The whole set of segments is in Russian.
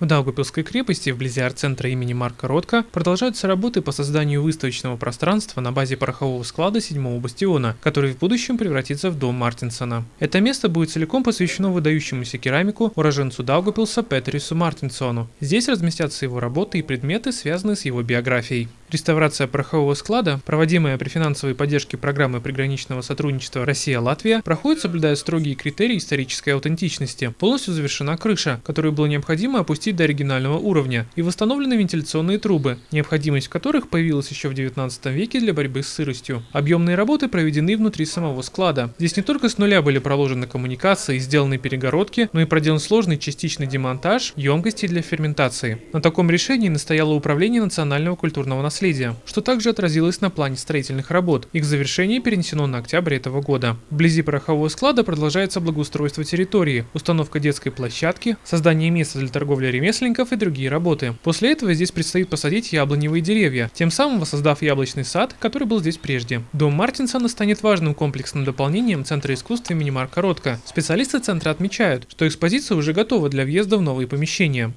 В Даугапилской крепости, вблизи арт-центра имени Марка Ротко, продолжаются работы по созданию выставочного пространства на базе порохового склада 7-го бастиона, который в будущем превратится в дом Мартинсона. Это место будет целиком посвящено выдающемуся керамику, уроженцу Даугапилса Петрису Мартинсону. Здесь разместятся его работы и предметы, связанные с его биографией. Реставрация порохового склада, проводимая при финансовой поддержке программы приграничного сотрудничества Россия-Латвия, проходит соблюдая строгие критерии исторической аутентичности. Полностью завершена крыша, которую было необходимо опустить до оригинального уровня, и восстановлены вентиляционные трубы, необходимость которых появилась еще в 19 веке для борьбы с сыростью. Объемные работы проведены внутри самого склада. Здесь не только с нуля были проложены коммуникации и сделаны перегородки, но и проделан сложный частичный демонтаж емкостей для ферментации. На таком решении настояло Управление национального культурного наследия наследия, что также отразилось на плане строительных работ. Их завершение перенесено на октябрь этого года. Вблизи порохового склада продолжается благоустройство территории, установка детской площадки, создание места для торговли ремесленников и другие работы. После этого здесь предстоит посадить яблоневые деревья, тем самым воссоздав яблочный сад, который был здесь прежде. Дом Мартинсона станет важным комплексным дополнением Центра искусства имени Марка Ротко. Специалисты центра отмечают, что экспозиция уже готова для въезда в новые помещения.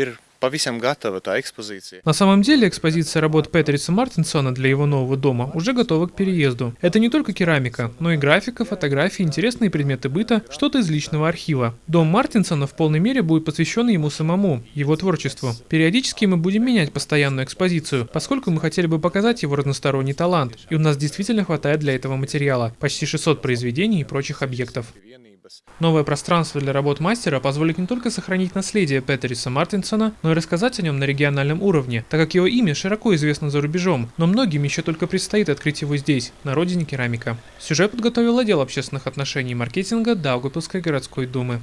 Ir Pavisam готова та экспозиция. На самом деле экспозиция работ Петриса Мартинсона для его нового дома уже готова к переезду. Это не только керамика, но и графика, фотографии, интересные предметы быта, что-то из личного архива. Дом Мартинсона в полной мере будет посвящен ему самому, его творчеству. Периодически мы будем менять постоянную экспозицию, поскольку мы хотели бы показать его разносторонний талант, и у нас действительно хватает для этого материала, почти 600 произведений и прочих объектов. Новое пространство для работ мастера позволит не только сохранить наследие Петериса Мартинсона, но и рассказать о нем на региональном уровне, так как его имя широко известно за рубежом, но многим еще только предстоит открыть его здесь, на родине керамика. Сюжет подготовил отдел общественных отношений и маркетинга Даугапилской городской думы.